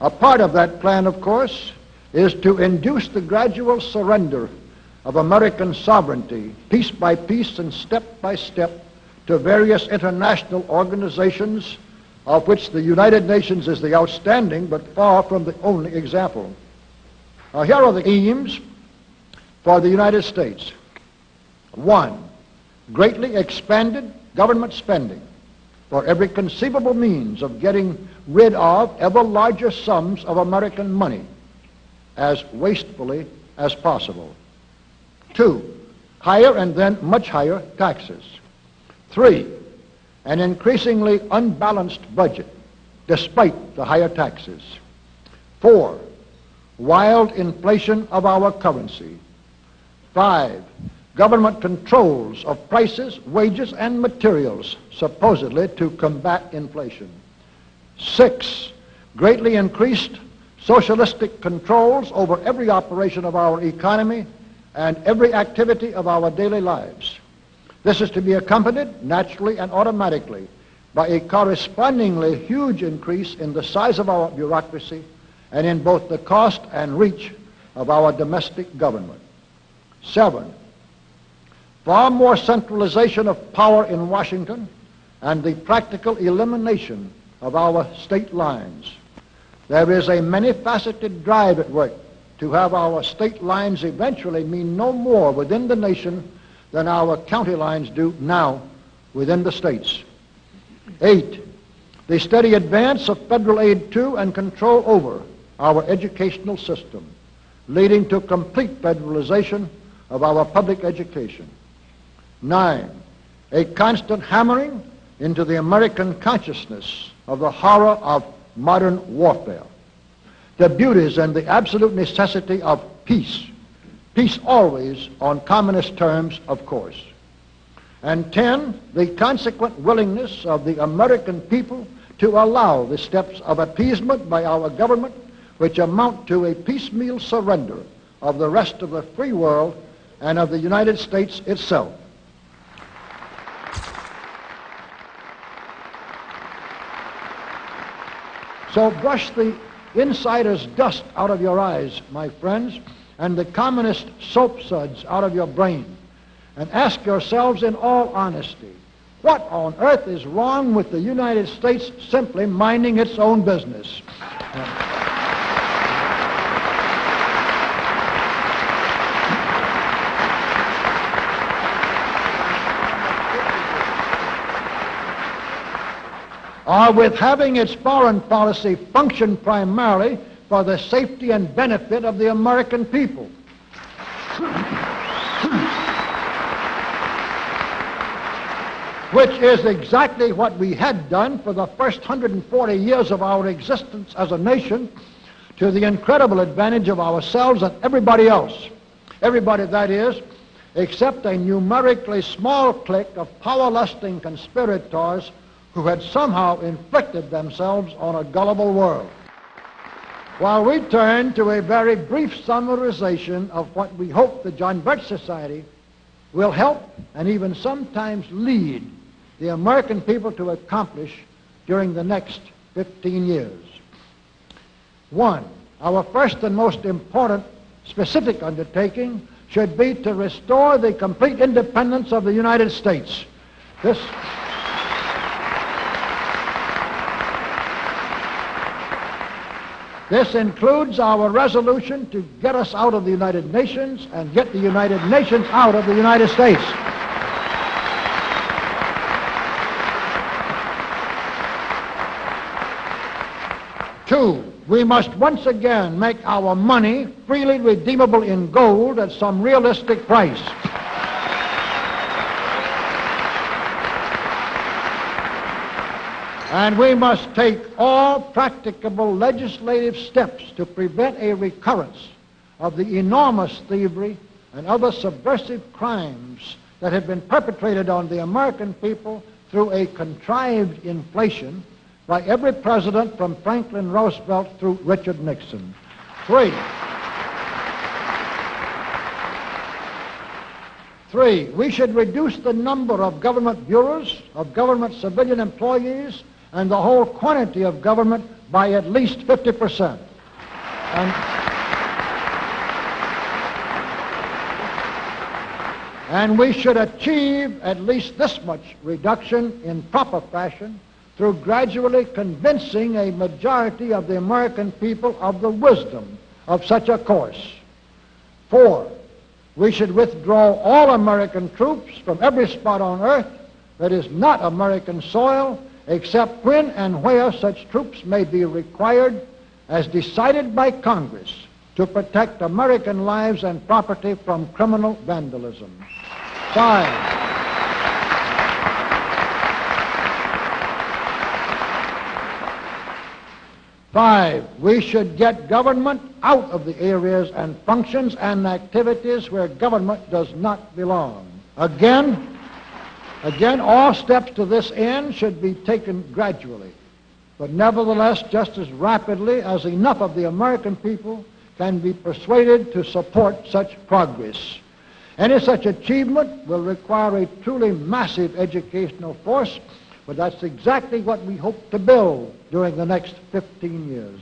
A part of that plan, of course, is to induce the gradual surrender of American sovereignty, piece by piece and step by step, to various international organizations, of which the United Nations is the outstanding but far from the only example. Now, here are the aims for the United States. One, greatly expanded government spending for every conceivable means of getting rid of ever larger sums of American money as wastefully as possible. Two, higher and then much higher taxes. Three, an increasingly unbalanced budget despite the higher taxes. Four, wild inflation of our currency. Five, government controls of prices, wages, and materials, supposedly to combat inflation. Six, greatly increased socialistic controls over every operation of our economy and every activity of our daily lives. This is to be accompanied naturally and automatically by a correspondingly huge increase in the size of our bureaucracy and in both the cost and reach of our domestic government. Seven, far more centralization of power in Washington and the practical elimination of our state lines. There is a many-faceted drive at work to have our state lines eventually mean no more within the nation than our county lines do now within the states. Eight, the steady advance of federal aid to and control over our educational system, leading to complete federalization of our public education. Nine, a constant hammering into the American consciousness of the horror of modern warfare, the beauties and the absolute necessity of peace. Peace always on communist terms, of course. And 10, the consequent willingness of the American people to allow the steps of appeasement by our government which amount to a piecemeal surrender of the rest of the free world and of the United States itself. So brush the insider's dust out of your eyes, my friends, and the communist soap suds out of your brain, and ask yourselves in all honesty, what on earth is wrong with the United States simply minding its own business? Or with having its foreign policy function primarily for the safety and benefit of the American people. Which is exactly what we had done for the first 140 years of our existence as a nation to the incredible advantage of ourselves and everybody else. Everybody, that is, except a numerically small clique of power-lusting conspirators who had somehow inflicted themselves on a gullible world. While we turn to a very brief summarization of what we hope the John Birch Society will help and even sometimes lead the American people to accomplish during the next 15 years. One, our first and most important specific undertaking should be to restore the complete independence of the United States. This This includes our resolution to get us out of the United Nations and get the United Nations out of the United States. Two, we must once again make our money freely redeemable in gold at some realistic price. And we must take all practicable legislative steps to prevent a recurrence of the enormous thievery and other subversive crimes that have been perpetrated on the American people through a contrived inflation by every president from Franklin Roosevelt through Richard Nixon. Three. Three, we should reduce the number of government bureaus, of government civilian employees, and the whole quantity of government by at least 50%. And, and we should achieve at least this much reduction in proper fashion through gradually convincing a majority of the American people of the wisdom of such a course. Four, we should withdraw all American troops from every spot on earth that is not American soil, except when and where such troops may be required as decided by Congress to protect American lives and property from criminal vandalism. Five. Five, we should get government out of the areas and functions and activities where government does not belong. Again, again, all steps to this end should be taken gradually, but nevertheless just as rapidly as enough of the American people can be persuaded to support such progress. Any such achievement will require a truly massive educational force but that's exactly what we hope to build during the next 15 years.